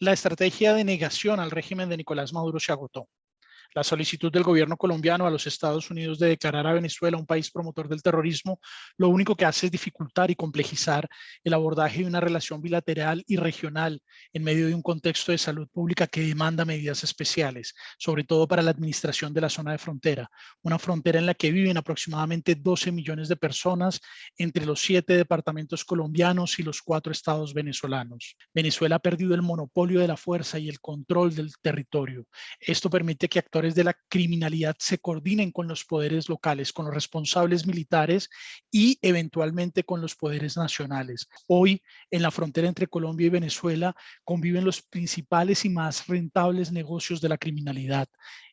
la estrategia de negación al régimen de Nicolás Maduro se agotó. La solicitud del gobierno colombiano a los Estados Unidos de declarar a Venezuela un país promotor del terrorismo, lo único que hace es dificultar y complejizar el abordaje de una relación bilateral y regional en medio de un contexto de salud pública que demanda medidas especiales, sobre todo para la administración de la zona de frontera, una frontera en la que viven aproximadamente 12 millones de personas entre los siete departamentos colombianos y los cuatro estados venezolanos. Venezuela ha perdido el monopolio de la fuerza y el control del territorio. Esto permite que de la criminalidad se coordinen con los poderes locales, con los responsables militares y eventualmente con los poderes nacionales. Hoy, en la frontera entre Colombia y Venezuela, conviven los principales y más rentables negocios de la criminalidad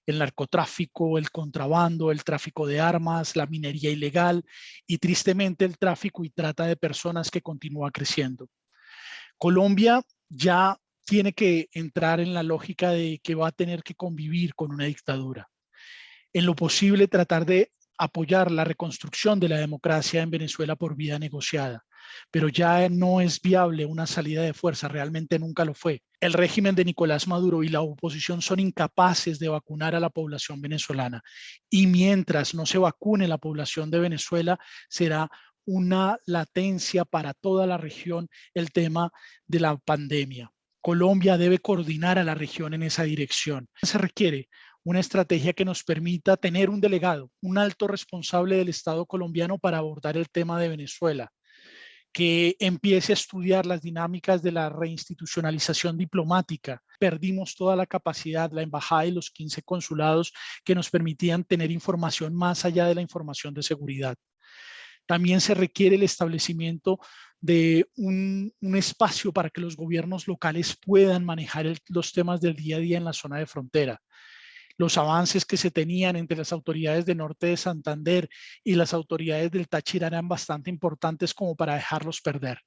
el narcotráfico, el contrabando, el tráfico de armas, la minería ilegal y tristemente el tráfico y trata de personas que continúa creciendo. Colombia ya tiene que entrar en la lógica de que va a tener que convivir con una dictadura. En lo posible tratar de apoyar la reconstrucción de la democracia en Venezuela por vía negociada, pero ya no es viable una salida de fuerza, realmente nunca lo fue. El régimen de Nicolás Maduro y la oposición son incapaces de vacunar a la población venezolana y mientras no se vacune la población de Venezuela será una latencia para toda la región el tema de la pandemia. Colombia debe coordinar a la región en esa dirección. Se requiere una estrategia que nos permita tener un delegado, un alto responsable del Estado colombiano para abordar el tema de Venezuela, que empiece a estudiar las dinámicas de la reinstitucionalización diplomática. Perdimos toda la capacidad, la embajada y los 15 consulados que nos permitían tener información más allá de la información de seguridad. También se requiere el establecimiento de un, espacio para que los gobiernos locales puedan manejar los temas del día a día en la zona de frontera. Los avances que se tenían entre las autoridades de Norte de Santander y las autoridades del Táchira eran bastante importantes como para dejarlos perder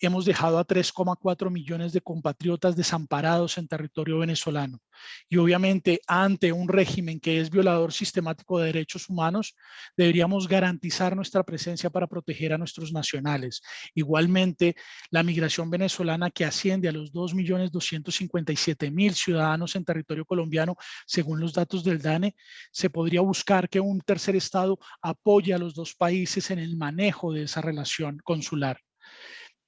hemos dejado a 3,4 millones de compatriotas desamparados en territorio venezolano. Y obviamente ante un régimen que es violador sistemático de derechos humanos, deberíamos garantizar nuestra presencia para proteger a nuestros nacionales. Igualmente, la migración venezolana que asciende a los 2.257.000 ciudadanos en territorio colombiano, según los datos del DANE, se podría buscar que un tercer estado apoye a los dos países en el manejo de esa relación consular.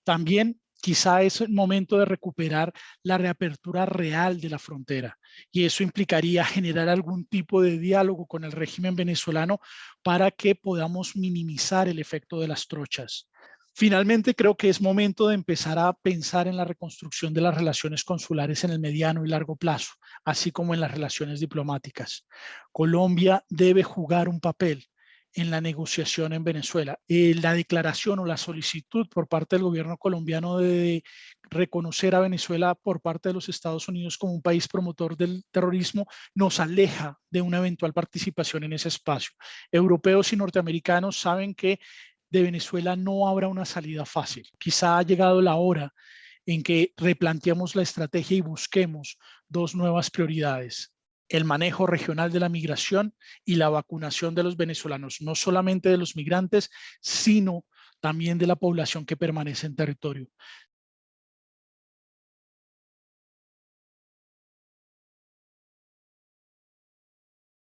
También quizá es el momento de recuperar la reapertura real de la frontera y eso implicaría generar algún tipo de diálogo con el régimen venezolano para que podamos minimizar el efecto de las trochas. Finalmente, creo que es momento de empezar a pensar en la reconstrucción de las relaciones consulares en el mediano y largo plazo, así como en las relaciones diplomáticas. Colombia debe jugar un papel en la negociación en Venezuela. Eh, la declaración o la solicitud por parte del gobierno colombiano de reconocer a Venezuela por parte de los Estados Unidos como un país promotor del terrorismo nos aleja de una eventual participación en ese espacio. Europeos y norteamericanos saben que de Venezuela no habrá una salida fácil. Quizá ha llegado la hora en que replanteemos la estrategia y busquemos dos nuevas prioridades el manejo regional de la migración y la vacunación de los venezolanos, no solamente de los migrantes, sino también de la población que permanece en territorio.